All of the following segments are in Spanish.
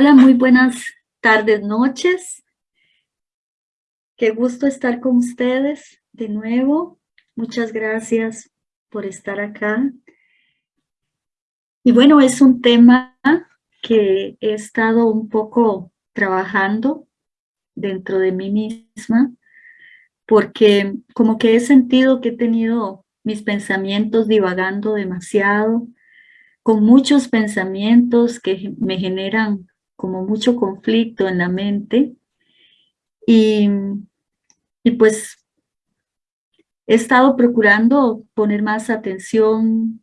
Hola, muy buenas tardes, noches. Qué gusto estar con ustedes de nuevo. Muchas gracias por estar acá. Y bueno, es un tema que he estado un poco trabajando dentro de mí misma, porque como que he sentido que he tenido mis pensamientos divagando demasiado, con muchos pensamientos que me generan como mucho conflicto en la mente. Y, y pues he estado procurando poner más atención,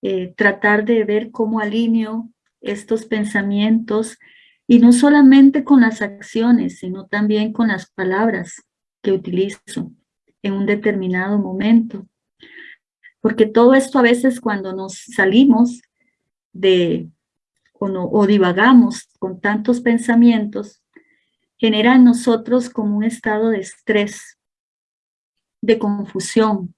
eh, tratar de ver cómo alineo estos pensamientos y no solamente con las acciones, sino también con las palabras que utilizo en un determinado momento. Porque todo esto a veces cuando nos salimos de o, divagamos con tantos pensamientos, genera en nosotros como un estado de estrés, de confusión,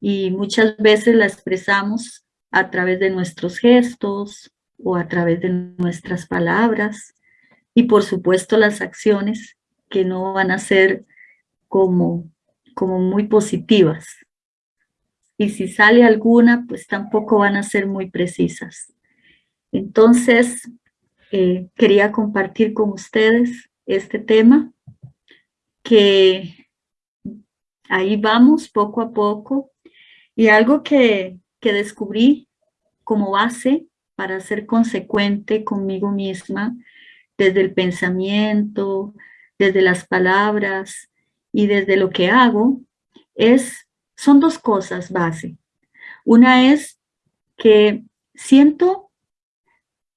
y muchas veces la expresamos a través de nuestros gestos o a través de nuestras palabras, y por supuesto las acciones que no van a ser como, como muy positivas. Y si sale alguna, pues tampoco van a ser muy precisas. Entonces, eh, quería compartir con ustedes este tema, que ahí vamos poco a poco, y algo que, que descubrí como base para ser consecuente conmigo misma, desde el pensamiento, desde las palabras y desde lo que hago, es, son dos cosas base. Una es que siento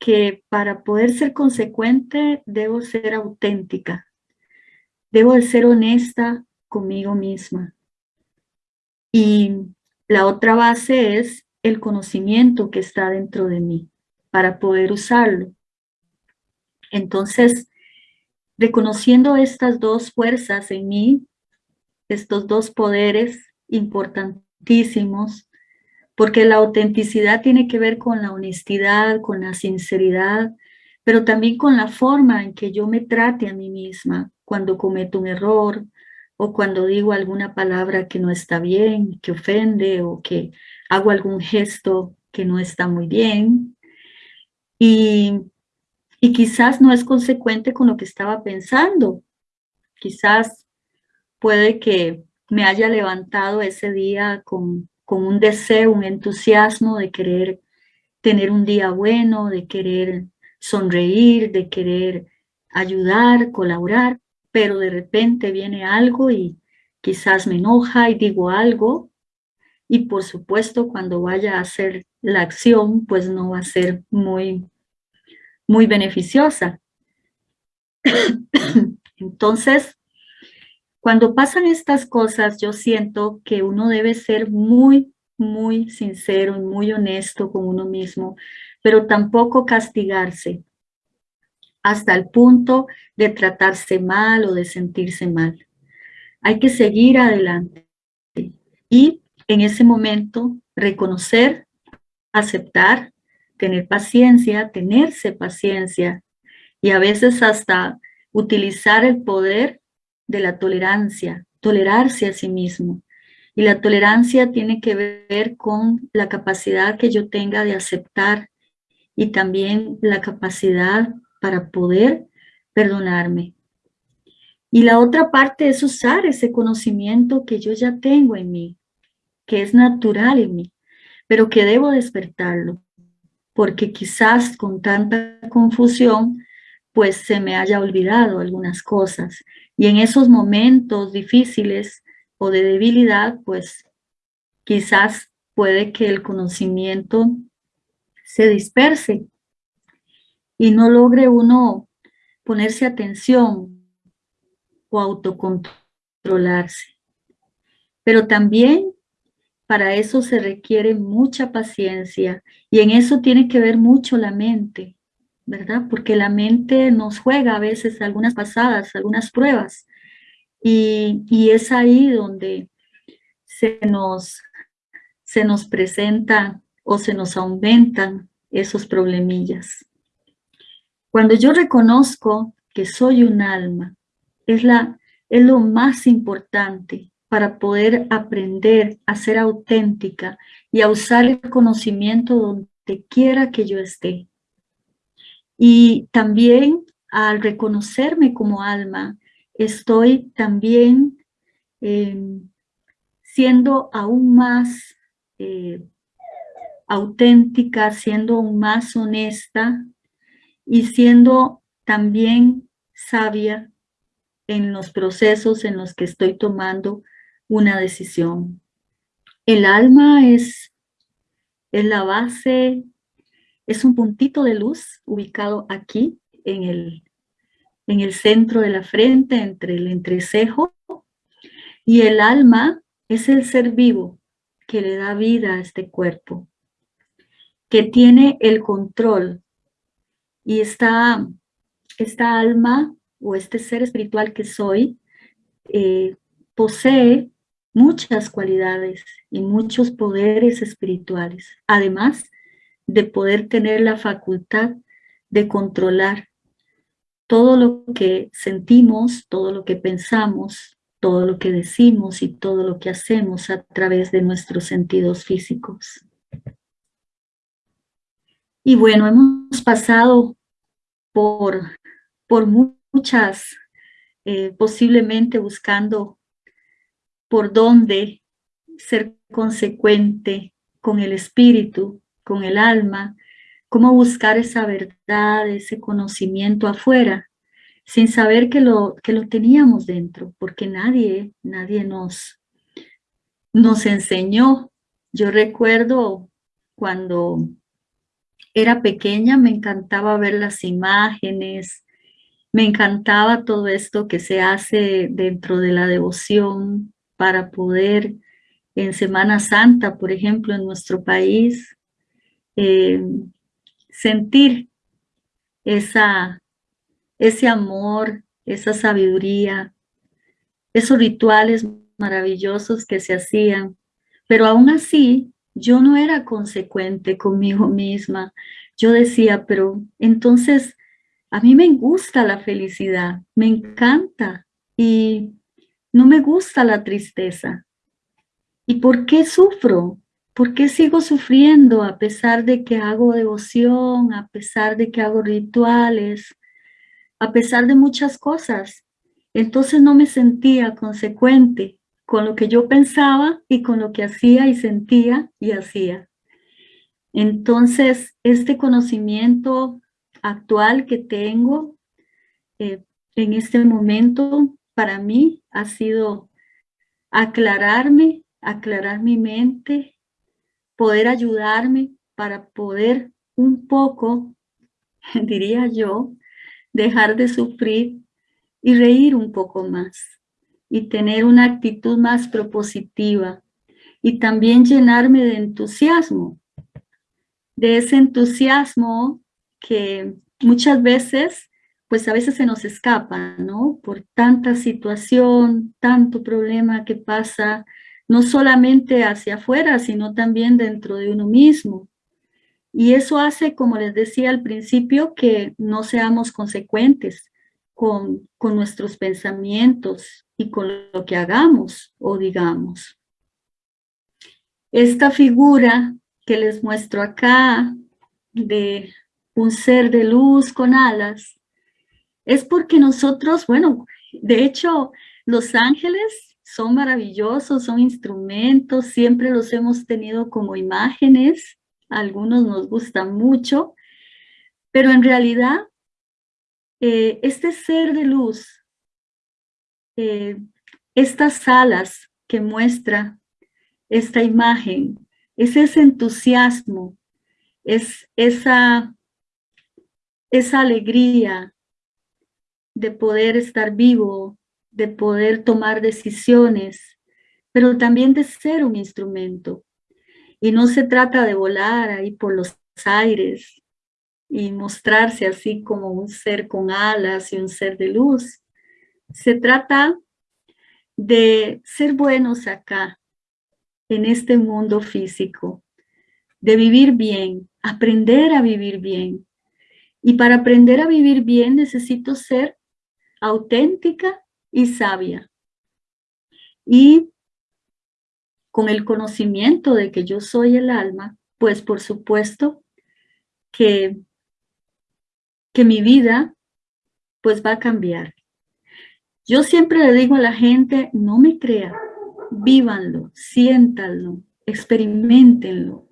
que para poder ser consecuente debo ser auténtica, debo de ser honesta conmigo misma. Y la otra base es el conocimiento que está dentro de mí para poder usarlo. Entonces, reconociendo estas dos fuerzas en mí, estos dos poderes importantísimos, porque la autenticidad tiene que ver con la honestidad, con la sinceridad, pero también con la forma en que yo me trate a mí misma cuando cometo un error o cuando digo alguna palabra que no está bien, que ofende o que hago algún gesto que no está muy bien. Y, y quizás no es consecuente con lo que estaba pensando. Quizás puede que me haya levantado ese día con con un deseo, un entusiasmo de querer tener un día bueno, de querer sonreír, de querer ayudar, colaborar, pero de repente viene algo y quizás me enoja y digo algo, y por supuesto cuando vaya a hacer la acción, pues no va a ser muy, muy beneficiosa. Entonces, cuando pasan estas cosas, yo siento que uno debe ser muy, muy sincero y muy honesto con uno mismo, pero tampoco castigarse hasta el punto de tratarse mal o de sentirse mal. Hay que seguir adelante y en ese momento reconocer, aceptar, tener paciencia, tenerse paciencia y a veces hasta utilizar el poder de la tolerancia, tolerarse a sí mismo. Y la tolerancia tiene que ver con la capacidad que yo tenga de aceptar y también la capacidad para poder perdonarme. Y la otra parte es usar ese conocimiento que yo ya tengo en mí, que es natural en mí, pero que debo despertarlo, porque quizás con tanta confusión, pues se me haya olvidado algunas cosas y en esos momentos difíciles o de debilidad, pues quizás puede que el conocimiento se disperse y no logre uno ponerse atención o autocontrolarse. Pero también para eso se requiere mucha paciencia y en eso tiene que ver mucho la mente. ¿Verdad? Porque la mente nos juega a veces algunas pasadas, algunas pruebas, y, es ahí donde se nos, se nos presenta o se nos aumentan esos problemillas. Cuando yo reconozco que soy un alma, es, la, es lo más importante para poder aprender a ser auténtica y a usar el conocimiento donde quiera que yo esté. Y también al reconocerme como alma, estoy también em, siendo aún más eh, auténtica, siendo aún más honesta y siendo también sabia en los procesos en los que estoy tomando una decisión. El alma es, es la base, es un puntito de luz ubicado aquí en el, en el centro de la frente, entre el entrecejo, y el alma es el ser vivo que le da vida a este cuerpo, que tiene el control. Y esta, esta alma o este ser espiritual que soy eh, posee muchas cualidades y muchos poderes espirituales, además de poder tener la facultad de controlar todo lo que sentimos, todo lo que pensamos, todo lo que decimos y todo lo que hacemos a través de nuestros sentidos físicos. Y bueno, hemos pasado por, por muchas, eh, posiblemente buscando por dónde ser consecuente con el espíritu, con el alma, cómo buscar esa verdad, ese conocimiento afuera, sin saber que lo, que lo teníamos dentro, porque nadie, nadie nos, nos enseñó. Yo recuerdo cuando era pequeña, me encantaba ver las imágenes, me encantaba todo esto que se hace dentro de la devoción, para poder en Semana Santa, por ejemplo, en nuestro país, eh, sentir esa, ese amor, esa sabiduría, esos rituales maravillosos que se hacían. Pero aún así, yo no era consecuente conmigo misma. Yo decía, pero entonces a mí me gusta la felicidad, me encanta. Y no me gusta la tristeza. ¿Y por qué sufro? ¿Por qué sigo sufriendo a pesar de que hago devoción, a pesar de que hago rituales, a pesar de muchas cosas? Entonces no me sentía consecuente con lo que yo pensaba y con lo que hacía y sentía y hacía. Entonces, este conocimiento actual que tengo eh, en este momento para mí ha sido aclararme, aclarar mi mente, poder ayudarme para poder un poco, diría yo, dejar de sufrir y reír un poco más y tener una actitud más propositiva y también llenarme de entusiasmo, de ese entusiasmo que muchas veces pues a veces se nos escapa, ¿no? Por tanta situación, tanto problema que pasa, no solamente hacia afuera, sino también dentro de uno mismo. Y eso hace, como les decía al principio, que no seamos consecuentes con, con nuestros pensamientos y con lo que hagamos o digamos. Esta figura que les muestro acá de un ser de luz con alas, es porque nosotros, bueno, de hecho, los ángeles son maravillosos, son instrumentos, siempre los hemos tenido como imágenes, algunos nos gustan mucho, pero en realidad, eh, este ser de luz, eh, estas alas que muestra esta imagen, es ese entusiasmo, es esa, esa alegría, de poder estar vivo, de poder tomar decisiones, pero también de ser un instrumento. Y no se trata de volar ahí por los aires y mostrarse así como un ser con alas y un ser de luz. Se trata de ser buenos acá, en este mundo físico, de vivir bien, aprender a vivir bien, Y para aprender a vivir bien necesito ser auténtica y sabia. Y con el conocimiento de que yo soy el alma, pues por supuesto que, que mi vida pues va a cambiar. Yo siempre le digo a la gente, no me crea, vívanlo, siéntanlo, experimentenlo,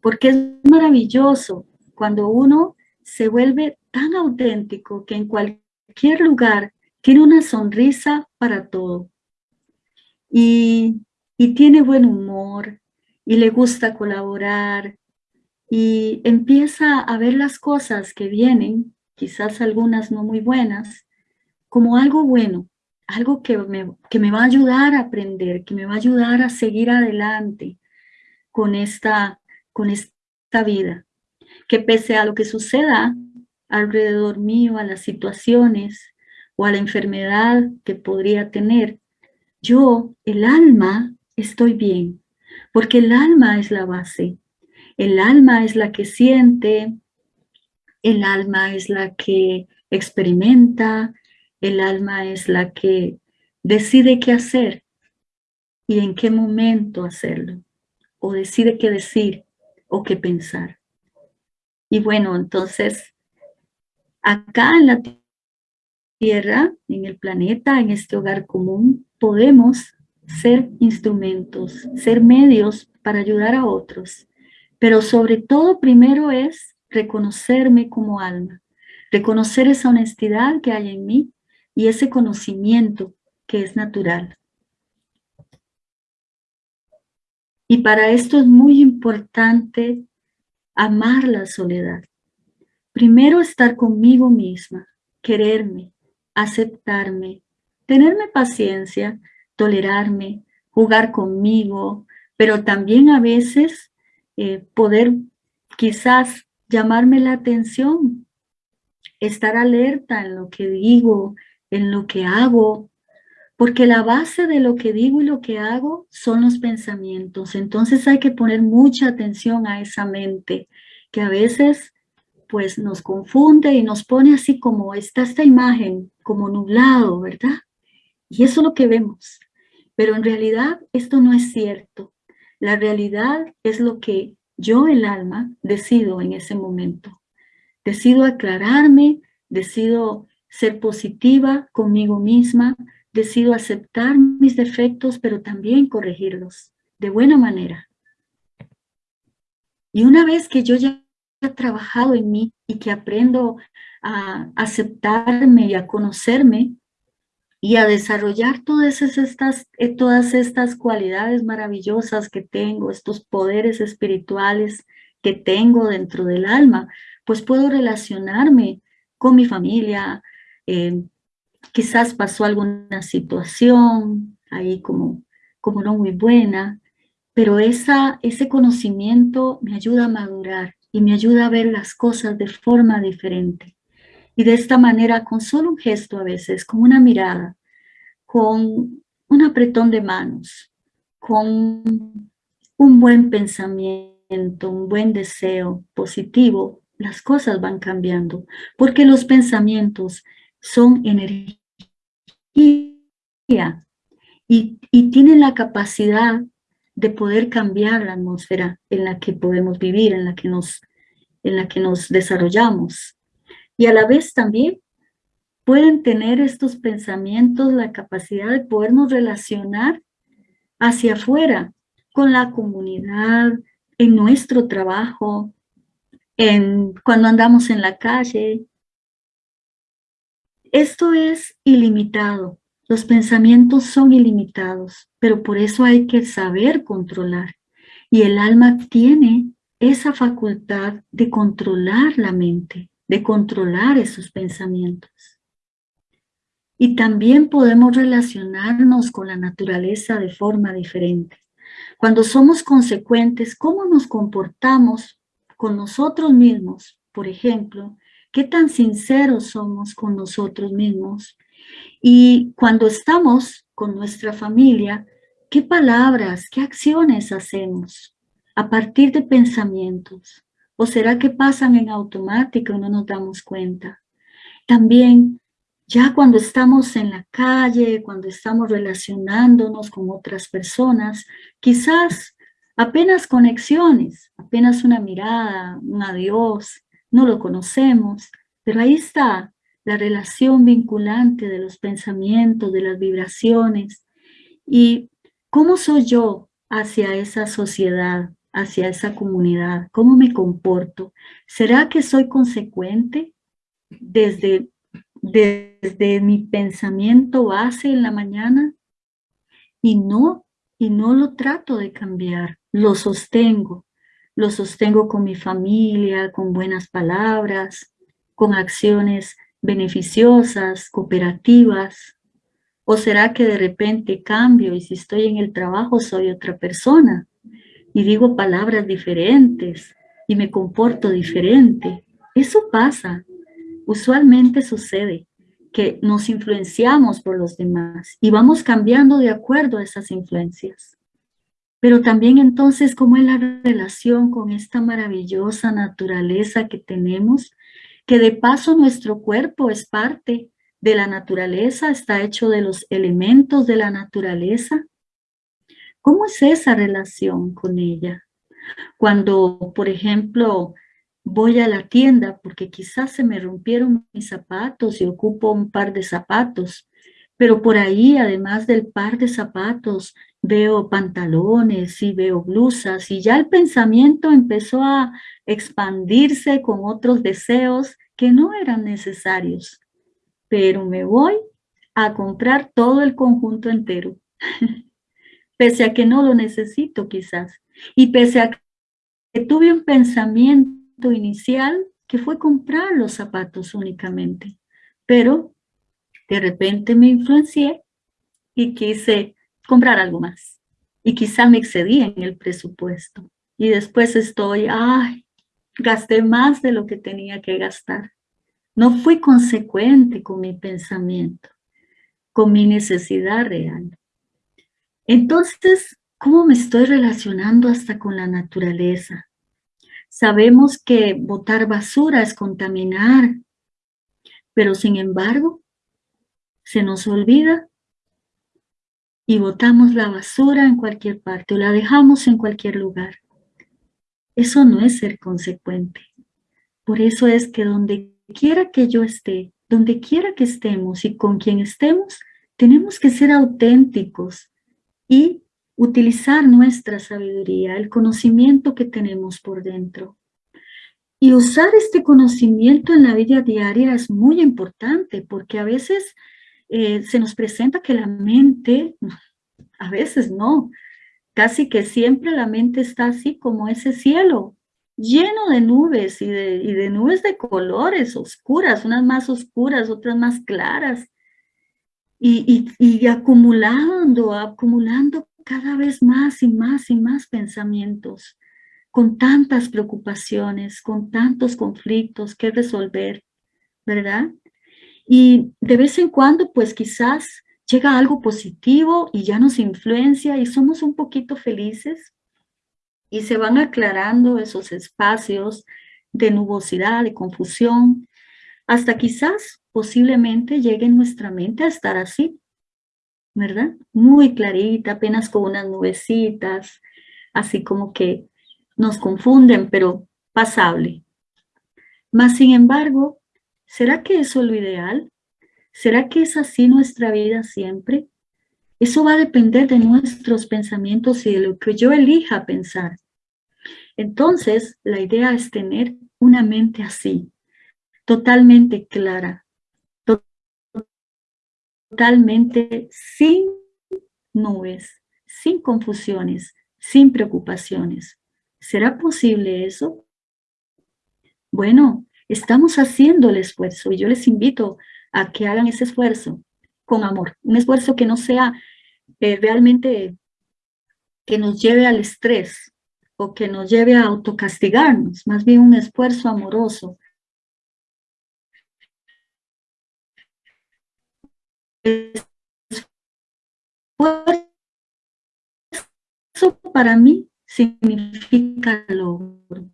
porque es maravilloso cuando uno se vuelve tan auténtico que en cualquier lugar tiene una sonrisa para todo. Y, y tiene buen humor, y le gusta colaborar, y empieza a ver las cosas que vienen, quizás algunas no muy buenas, como algo bueno, algo que me, que me va a ayudar a aprender, que me va a ayudar a seguir adelante con esta, con esta vida. Que pese a lo que suceda alrededor mío, a las situaciones o a la enfermedad que podría tener, yo, el alma, estoy bien, porque el alma es la base. El alma es la que siente, el alma es la que experimenta, el alma es la que decide qué hacer y en qué momento hacerlo, o decide qué decir o qué pensar. Y bueno, entonces, acá en la Tierra, en el planeta, en este hogar común, podemos ser instrumentos, ser medios para ayudar a otros. Pero sobre todo, primero es reconocerme como alma, reconocer esa honestidad que hay en mí y ese conocimiento que es natural. Y para esto es muy importante amar la soledad. Primero estar conmigo misma, quererme, aceptarme, tenerme paciencia, tolerarme, jugar conmigo, pero también a veces eh, poder quizás llamarme la atención, estar alerta en lo que digo, en lo que hago, porque la base de lo que digo y lo que hago son los pensamientos. Entonces hay que poner mucha atención a esa mente, que a veces pues nos confunde y nos pone así como está esta imagen, como nublado, ¿verdad? Y eso es lo que vemos. Pero en realidad esto no es cierto. La realidad es lo que yo, el alma, decido en ese momento. Decido aclararme, decido ser positiva conmigo misma, decido aceptar mis defectos, pero también corregirlos de buena manera. Y una vez que yo ya trabajado en mí y que aprendo a aceptarme y a conocerme y a desarrollar todas estas, eh, todas estas cualidades maravillosas que tengo, estos poderes espirituales que tengo dentro del alma, pues puedo relacionarme con mi familia, eh, quizás pasó alguna situación ahí como, como no muy buena, pero esa, ese conocimiento me ayuda a madurar y me ayuda a ver las cosas de forma diferente. Y de esta manera, con solo un gesto a veces, con una mirada, con un apretón de manos, con un buen pensamiento, un buen deseo positivo, las cosas van cambiando, porque los pensamientos son energía y, y tienen la capacidad de poder cambiar la atmósfera en la que podemos vivir, en la que nos, en la que nos desarrollamos. Y a la vez también pueden tener estos pensamientos la capacidad de podernos relacionar hacia afuera, con la comunidad, en nuestro trabajo, en, cuando andamos en la calle, esto es ilimitado. Los pensamientos son ilimitados, pero por eso hay que saber controlar. Y el alma tiene esa facultad de controlar la mente, de controlar esos pensamientos. Y también podemos relacionarnos con la naturaleza de forma diferente. Cuando somos consecuentes, ¿cómo nos comportamos con nosotros mismos? Por ejemplo, qué tan sinceros somos con nosotros mismos. Y cuando estamos con nuestra familia, qué palabras, qué acciones hacemos a partir de pensamientos. ¿O será que pasan en automático y no nos damos cuenta? También, ya cuando estamos en la calle, cuando estamos relacionándonos con otras personas, quizás apenas conexiones, apenas una mirada, un adiós, no lo conocemos, pero ahí está la relación vinculante de los pensamientos, de las vibraciones. ¿Y cómo soy yo hacia esa sociedad, hacia esa comunidad? ¿Cómo me comporto? ¿Será que soy consecuente desde, desde mi pensamiento base en la mañana? Y no, y no lo trato de cambiar, lo sostengo. Lo sostengo con mi familia, con buenas palabras, con acciones beneficiosas, cooperativas? ¿O será que de repente cambio y si estoy en el trabajo soy otra persona y digo palabras diferentes y me comporto diferente? Eso pasa, usualmente sucede que nos influenciamos por los demás y vamos cambiando de acuerdo a esas influencias. Pero también entonces, ¿cómo es la relación con esta maravillosa naturaleza que tenemos que de paso nuestro cuerpo es parte de la naturaleza, está hecho de los elementos de la naturaleza. ¿Cómo es esa relación con ella? Cuando, por ejemplo, voy a la tienda porque quizás se me rompieron mis zapatos y ocupo un par de zapatos, pero por ahí, además del par de zapatos, veo pantalones y veo blusas y ya el pensamiento empezó a expandirse con otros deseos que no eran necesarios, pero me voy a comprar todo el conjunto entero, pese a que no lo necesito quizás, y pese a que tuve un pensamiento inicial que fue comprar los zapatos únicamente, pero de repente me influencié y quise comprar algo más. Y quizá me excedí en el presupuesto. Y después estoy, ay, gasté más de lo que tenía que gastar. No fui consecuente con mi pensamiento, con mi necesidad real. Entonces, ¿cómo me estoy relacionando hasta con la naturaleza? Sabemos que botar basura es contaminar, pero sin embargo, se nos olvida y botamos la basura en cualquier parte o la dejamos en cualquier lugar. Eso no es ser consecuente. Por eso es que donde quiera que yo esté, donde quiera que estemos y con quien estemos, tenemos que ser auténticos y utilizar nuestra sabiduría, el conocimiento que tenemos por dentro. Y usar este conocimiento en la vida diaria es muy importante porque a veces eh, se nos presenta que la mente, a veces no, casi que siempre la mente está así como ese cielo, lleno de nubes y de, y de nubes de colores oscuras, unas más oscuras, otras más claras, y, y, y acumulando, acumulando cada vez más y más y más pensamientos, con tantas preocupaciones, con tantos conflictos que resolver, ¿verdad? Y de vez en cuando, pues quizás llega algo positivo y ya nos influencia y somos un poquito felices y se van aclarando esos espacios de nubosidad, de confusión, hasta quizás posiblemente llegue en nuestra mente a estar así, ¿verdad? Muy clarita, apenas con unas nubecitas, así como que nos confunden, pero pasable. Mas, sin embargo, ¿Será que eso es lo ideal? ¿Será que es así nuestra vida siempre? Eso va a depender de nuestros pensamientos y de lo que yo elija pensar. Entonces, la idea es tener una mente así, totalmente clara, totalmente sin nubes, sin confusiones, sin preocupaciones. ¿Será posible eso? Bueno, Estamos haciendo el esfuerzo y yo les invito a que hagan ese esfuerzo con amor. Un esfuerzo que no sea eh, realmente que nos lleve al estrés o que nos lleve a autocastigarnos, más bien un esfuerzo amoroso. Eso para mí significa logro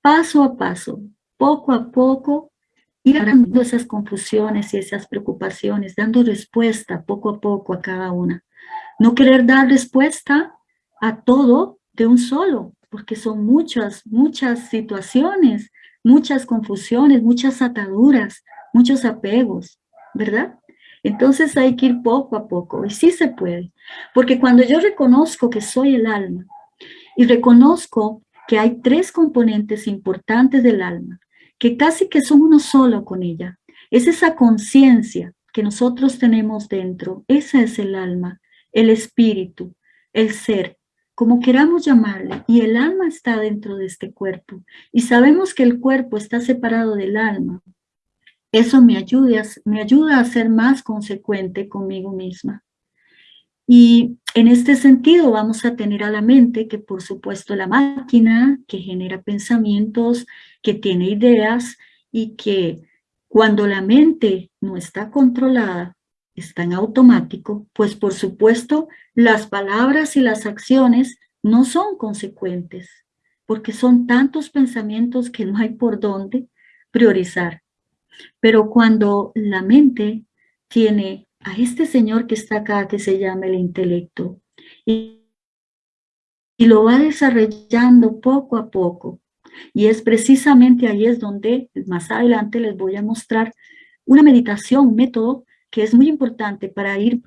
paso a paso, poco a poco, ir dando esas confusiones y esas preocupaciones, dando respuesta poco a poco a cada una. No querer dar respuesta a todo de un solo, porque son muchas, muchas situaciones, muchas confusiones, muchas ataduras, muchos apegos, ¿verdad? Entonces hay que ir poco a poco, y sí se puede, porque cuando yo reconozco que soy el alma, y reconozco que hay tres componentes importantes del alma, que casi que son uno solo con ella, es esa conciencia que nosotros tenemos dentro, esa es el alma, el espíritu, el ser, como queramos llamarle, y el alma está dentro de este cuerpo, y sabemos que el cuerpo está separado del alma, eso me me ayuda a ser más consecuente conmigo misma. Y en este sentido vamos a tener a la mente que por supuesto la máquina que genera pensamientos, que tiene ideas y que cuando la mente no está controlada, está en automático, pues por supuesto las palabras y las acciones no son consecuentes, porque son tantos pensamientos que no hay por dónde priorizar. Pero cuando la mente tiene a este señor que está acá, que se llama el intelecto, y, y lo va desarrollando poco a poco, y es precisamente ahí es donde más adelante les voy a mostrar una meditación, un método que es muy importante para ir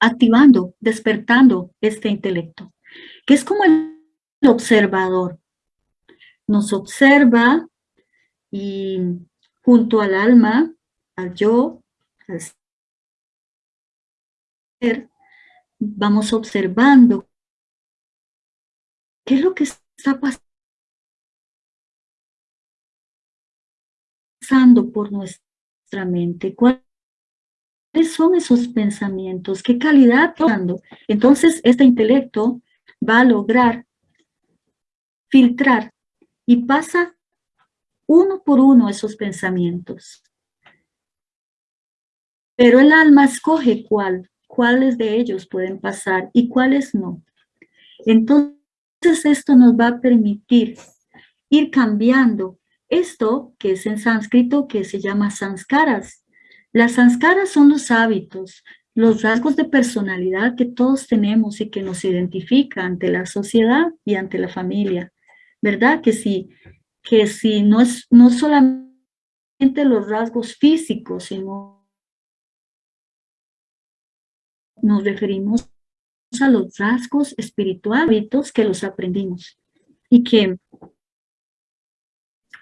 activando, despertando este intelecto, que es como el observador. Nos observa y junto al alma, al yo, al vamos observando qué es lo que está pasando por nuestra mente, cuál son esos pensamientos? ¿Qué calidad dando? Entonces, este intelecto va a lograr filtrar y pasa uno por uno esos pensamientos. Pero el alma escoge cuál, cuáles de ellos pueden pasar y cuáles no. Entonces, esto nos va a permitir ir cambiando esto que es en sánscrito que se llama sanskaras, las sanskaras son los hábitos, los rasgos de personalidad que todos tenemos y que nos identifica ante la sociedad y ante la familia. ¿Verdad? Que si, que si no es no solamente los rasgos físicos, sino nos referimos a los rasgos espirituales que los aprendimos y que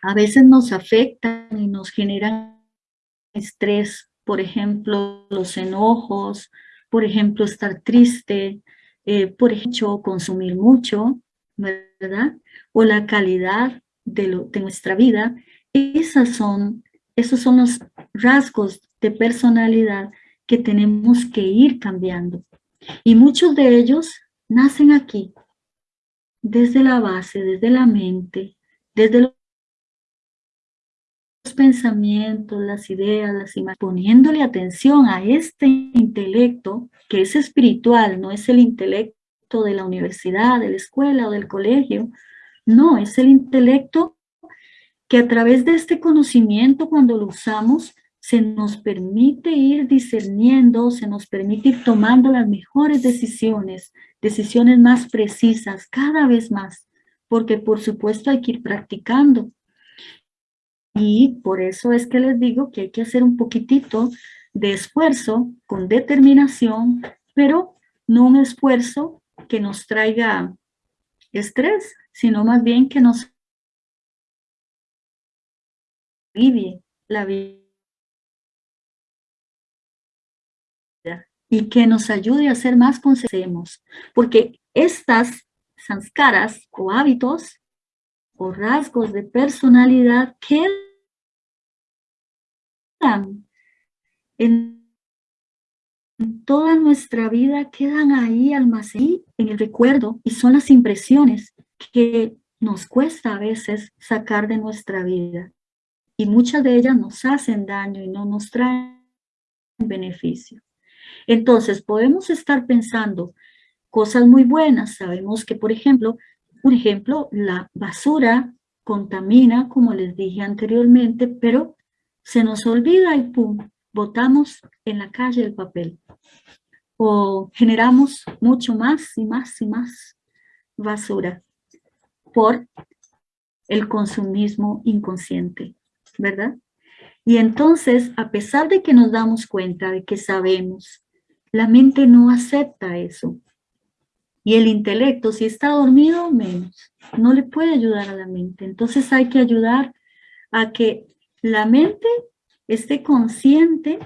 a veces nos afectan y nos generan estrés, por ejemplo, los enojos, por ejemplo, estar triste, eh, por ejemplo, consumir mucho, ¿verdad? O la calidad de, de nuestra vida. Esas son, esos son los rasgos de personalidad que tenemos que ir cambiando. Y muchos de ellos nacen aquí, desde la base, desde la mente, desde pensamientos, las ideas, las imágenes, poniéndole atención a este intelecto que es espiritual, no es el intelecto de la universidad, de la escuela o del colegio, no, es el intelecto que a través de este conocimiento cuando lo usamos se nos permite ir discerniendo, se nos permite ir tomando las mejores decisiones, decisiones más precisas cada vez más, porque por supuesto hay que ir practicando, y por eso es que les digo que hay que hacer un poquitito de esfuerzo con determinación, pero no un esfuerzo que nos traiga estrés, sino más bien que nos alivie la vida y que nos ayude a ser más conscientes, porque estas sanskaras o hábitos o rasgos de personalidad que en toda nuestra vida quedan ahí almacenadas en el recuerdo y son las impresiones que nos cuesta a veces sacar de nuestra vida. Y muchas de ellas nos hacen daño y no nos traen beneficio. Entonces podemos estar pensando cosas muy buenas. Sabemos que, por ejemplo, un ejemplo, la basura contamina, como les dije anteriormente, pero se nos olvida y pum, botamos en la calle el papel. O generamos mucho más y más y más basura por el consumismo inconsciente, ¿verdad? Y entonces, a pesar de que nos damos cuenta de que sabemos, la mente no acepta eso. Y el intelecto, si está dormido, menos. No le puede ayudar a la mente. Entonces hay que ayudar a que la mente esté consciente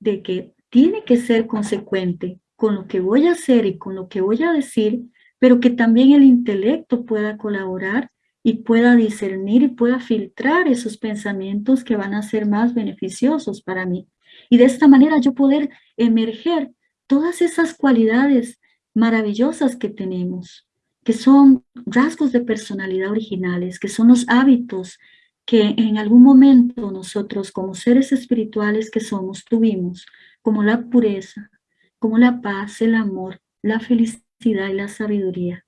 de que tiene que ser consecuente con lo que voy a hacer y con lo que voy a decir, pero que también el intelecto pueda colaborar y pueda discernir y pueda filtrar esos pensamientos que van a ser más beneficiosos para mí. Y de esta manera yo poder emerger todas esas cualidades maravillosas que tenemos, que son rasgos de personalidad originales, que son los hábitos que en algún momento nosotros como seres espirituales que somos tuvimos, como la pureza, como la paz, el amor, la felicidad y la sabiduría.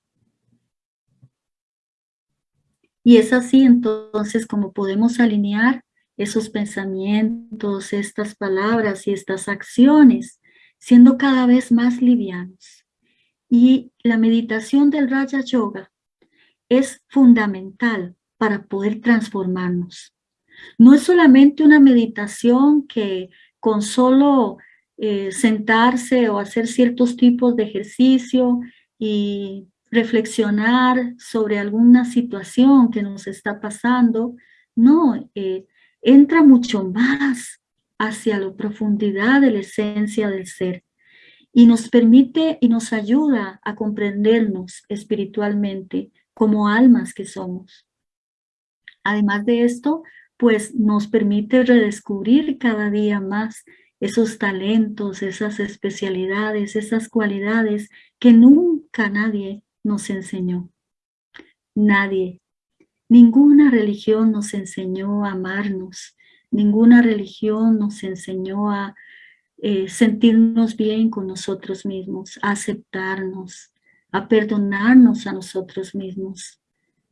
Y es así entonces como podemos alinear esos pensamientos, estas palabras y estas acciones, siendo cada vez más livianos. Y la meditación del Raja Yoga es fundamental para poder transformarnos. No es solamente una meditación que con solo eh, sentarse o hacer ciertos tipos de ejercicio y reflexionar sobre alguna situación que nos está pasando, no, eh, entra mucho más hacia la profundidad de la esencia del ser y nos permite y nos ayuda a comprendernos espiritualmente como almas que somos. Además de esto, pues nos permite redescubrir cada día más esos talentos, esas especialidades, esas cualidades que nunca nadie nos enseñó. Nadie, ninguna religión nos enseñó a amarnos, ninguna religión nos enseñó a eh, sentirnos bien con nosotros mismos, a aceptarnos, a perdonarnos a nosotros mismos,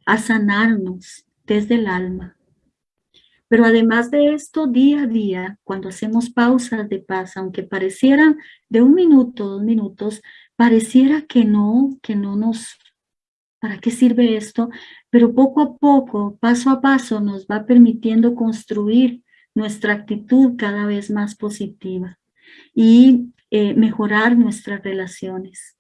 a sanarnos desde el alma. Pero además de esto, día a día, cuando hacemos pausas de paz, aunque parecieran de un minuto, dos minutos, pareciera que no, que no nos, ¿para qué sirve esto? Pero poco a poco, paso a paso, nos va permitiendo construir nuestra actitud cada vez más positiva y eh, mejorar nuestras relaciones.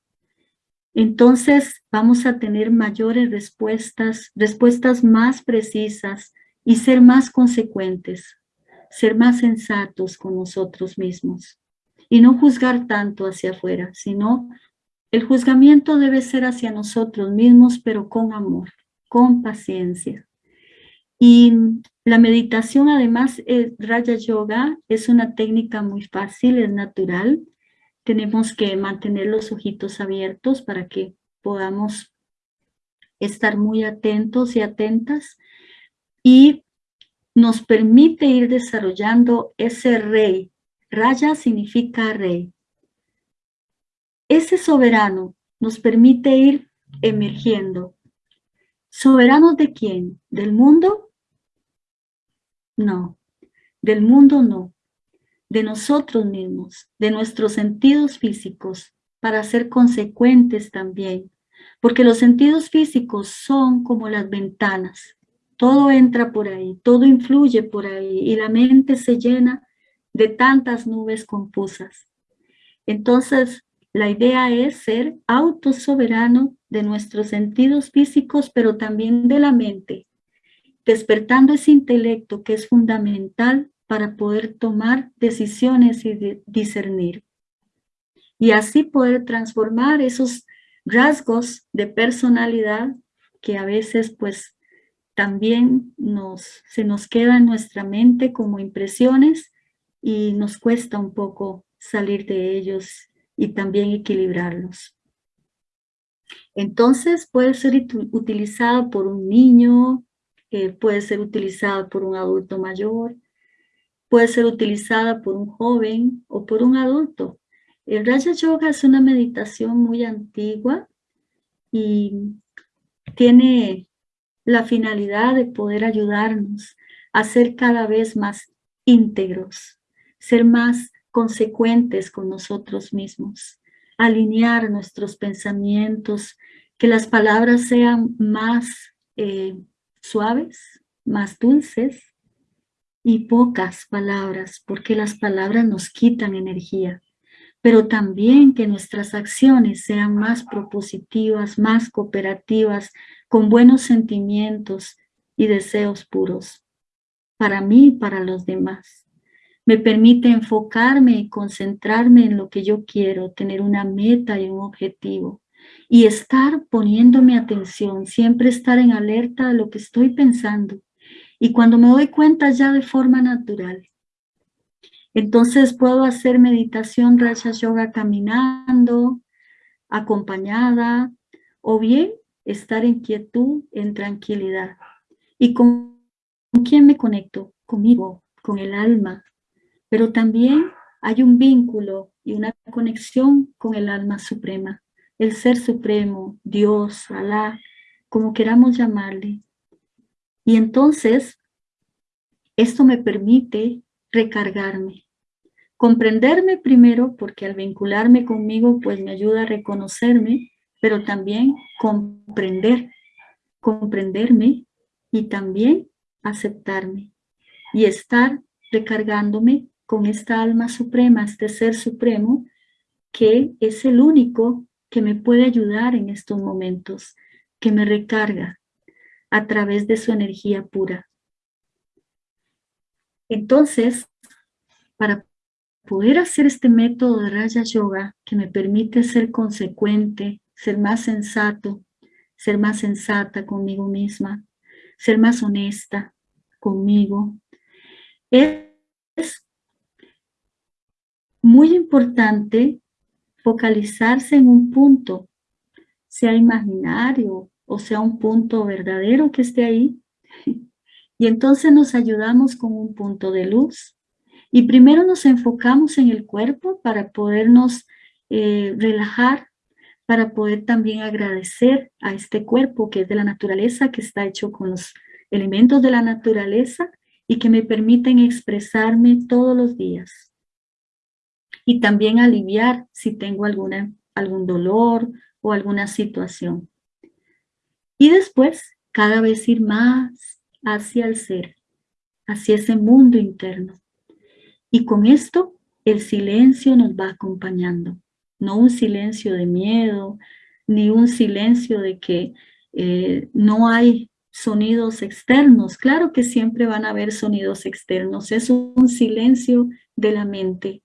Entonces vamos a tener mayores respuestas, respuestas más precisas y ser más consecuentes, ser más sensatos con nosotros mismos y no juzgar tanto hacia afuera, sino el juzgamiento debe ser hacia nosotros mismos, pero con amor, con paciencia. Y la meditación, además, es, Raya Yoga es una técnica muy fácil, es natural. Tenemos que mantener los ojitos abiertos para que podamos estar muy atentos y atentas. Y nos permite ir desarrollando ese rey. Raya significa rey. Ese soberano nos permite ir emergiendo. ¿Soberanos de quién? ¿Del mundo? No, del mundo no. De nosotros mismos, de nuestros sentidos físicos, para ser consecuentes también. Porque los sentidos físicos son como las ventanas. Todo entra por ahí, todo influye por ahí y la mente se llena de tantas nubes confusas. Entonces, la idea es ser autosoberano de nuestros sentidos físicos, pero también de la mente, despertando ese intelecto que es fundamental para poder tomar decisiones y discernir. Y así poder transformar esos rasgos de personalidad que a veces pues también nos, se nos queda en nuestra mente como impresiones y nos cuesta un poco salir de ellos y también equilibrarlos. Entonces puede ser utilizado por un niño, puede ser utilizado por un adulto mayor, puede ser utilizada por un joven o por un adulto. El Raja Yoga es una meditación muy antigua y tiene la finalidad de poder ayudarnos a ser cada vez más íntegros, ser más consecuentes con nosotros mismos, alinear nuestros pensamientos, que las palabras sean más eh, suaves, más dulces y pocas palabras, porque las palabras nos quitan energía, pero también que nuestras acciones sean más propositivas, más cooperativas, con buenos sentimientos y deseos puros, para mí y para los demás. Me permite enfocarme y concentrarme en lo que yo quiero, tener una meta y un objetivo. Y estar poniéndome atención, siempre estar en alerta de lo que estoy pensando. Y cuando me doy cuenta ya de forma natural, entonces puedo hacer meditación Raja Yoga caminando, acompañada, o bien estar en quietud, en tranquilidad. ¿Y con, con quién me conecto? Conmigo, con el alma. Pero también hay un vínculo y una conexión con el alma suprema, el ser supremo, Dios, Alá, como queramos llamarle. Y entonces, esto me permite recargarme, comprenderme primero, porque al vincularme conmigo, pues me ayuda a reconocerme, pero también comprender, comprenderme y también aceptarme y estar recargándome con esta alma suprema, este ser supremo, que es el único que me puede ayudar en estos momentos, que me recarga a través de su energía pura. Entonces, para poder hacer este método de Raya Yoga que me permite ser consecuente, ser más sensato, ser más sensata conmigo misma, ser más honesta conmigo. Es muy importante focalizarse en un punto, sea imaginario o sea un punto verdadero que esté ahí. Y entonces nos ayudamos con un punto de luz. Y primero nos enfocamos en el cuerpo para podernos eh, relajar para poder también agradecer a este cuerpo que es de la naturaleza, que está hecho con los elementos de la naturaleza y que me permiten expresarme todos los días. Y también aliviar si tengo alguna, algún dolor o alguna situación. Y después, cada vez ir más hacia el ser, hacia ese mundo interno. Y con esto, el silencio nos va acompañando no un silencio de miedo, ni un silencio de que eh, no hay sonidos externos. Claro que siempre van a haber sonidos externos, es un silencio de la mente.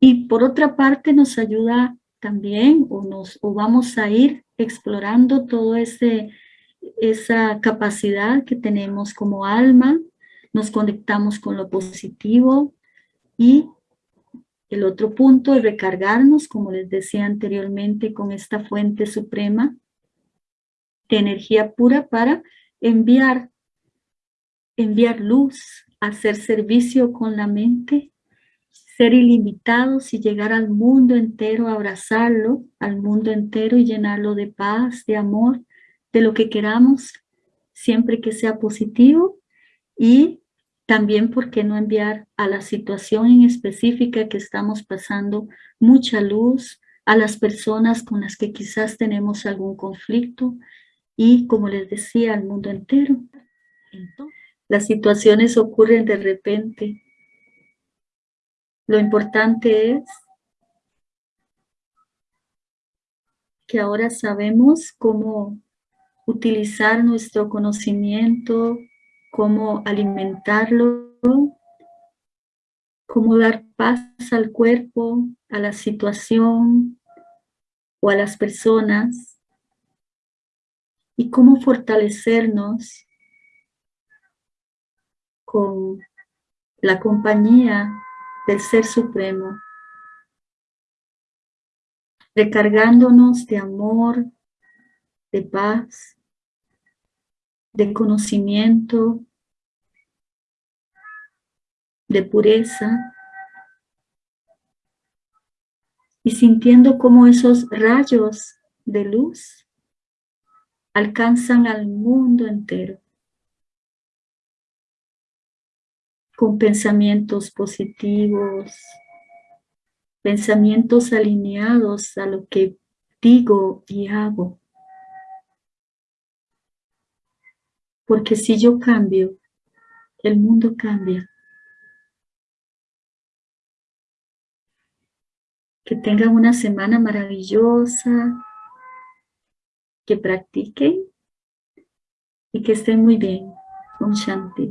Y por otra parte nos ayuda también, o, nos, o vamos a ir explorando toda esa capacidad que tenemos como alma, nos conectamos con lo positivo y el otro punto es recargarnos, como les decía anteriormente, con esta fuente suprema de energía pura para enviar, enviar luz, hacer servicio con la mente, ser ilimitados y llegar al mundo entero, abrazarlo, al mundo entero y llenarlo de paz, de amor, de lo que queramos, siempre que sea positivo y también, ¿por qué no enviar a la situación en específica que estamos pasando mucha luz a las personas con las que quizás tenemos algún conflicto y, como les decía, al mundo entero? las situaciones ocurren de repente. Lo importante es que ahora sabemos cómo utilizar nuestro conocimiento, cómo alimentarlo, cómo dar paz al cuerpo, a la situación o a las personas y cómo fortalecernos con la compañía del Ser Supremo, recargándonos de amor, de paz, de conocimiento, de pureza, y sintiendo como esos rayos de luz alcanzan al mundo entero. Con pensamientos positivos, pensamientos alineados a lo que digo y hago. Porque si yo cambio, el mundo cambia. Que tengan una semana maravillosa, que practiquen y que estén muy bien. Un Shanti.